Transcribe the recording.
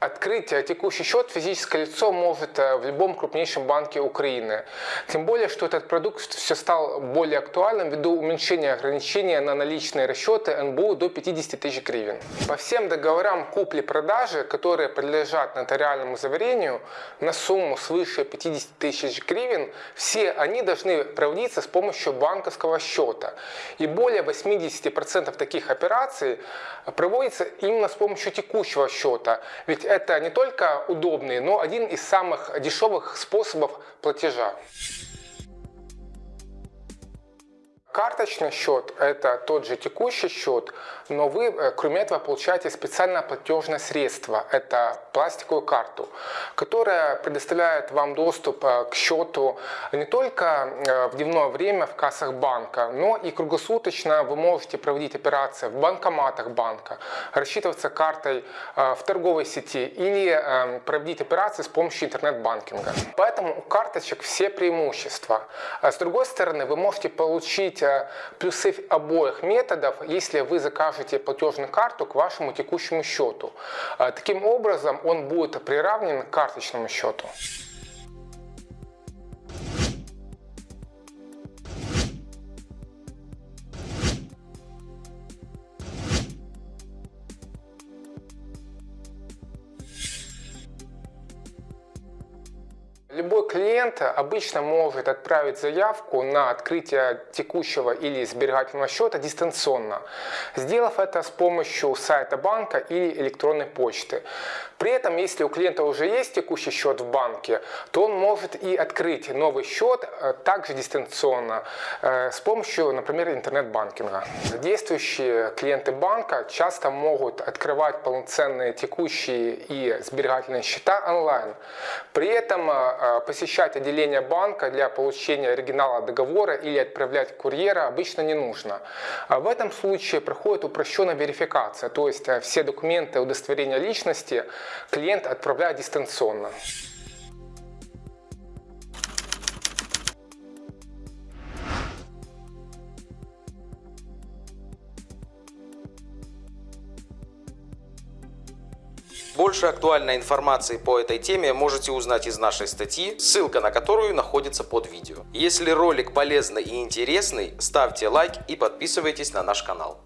Открыть текущий счет физическое лицо может э, в любом крупнейшем банке Украины. Тем более, что этот продукт все стал более актуальным ввиду уменьшения ограничения на наличные расчеты НБУ до 50 тысяч гривен. По всем договорам купли-продажи, которые подлежат нотариальному заверению на сумму свыше 50 тысяч гривен, все они должны проводиться с помощью банковского счета. И более 80% таких операций проводится именно с помощью текущего счета. Ведь это не только удобный, но один из самых дешевых способов платежа. Карточный счет – это тот же текущий счет, но вы, э, кроме этого, получаете специальное платежное средство – это пластиковую карту, которая предоставляет вам доступ э, к счету не только э, в дневное время в кассах банка, но и круглосуточно вы можете проводить операции в банкоматах банка, рассчитываться картой в торговой сети или проводить операции с помощью интернет-банкинга. Поэтому у карточек все преимущества. А с другой стороны, вы можете получить получить плюсы обоих методов, если вы закажете платежную карту к вашему текущему счету. А, таким образом, он будет приравнен к карточному счету. Любой клиент обычно может отправить заявку на открытие текущего или сберегательного счета дистанционно, сделав это с помощью сайта банка или электронной почты. При этом, если у клиента уже есть текущий счет в банке, то он может и открыть новый счет э, также дистанционно э, с помощью, например, интернет-банкинга. Действующие клиенты банка часто могут открывать полноценные текущие и сберегательные счета онлайн. При этом э, посещать отделение банка для получения оригинала договора или отправлять курьера обычно не нужно. А в этом случае проходит упрощенная верификация, то есть э, все документы удостоверения личности клиент отправляет дистанционно. Больше актуальной информации по этой теме можете узнать из нашей статьи, ссылка на которую находится под видео. Если ролик полезный и интересный, ставьте лайк и подписывайтесь на наш канал.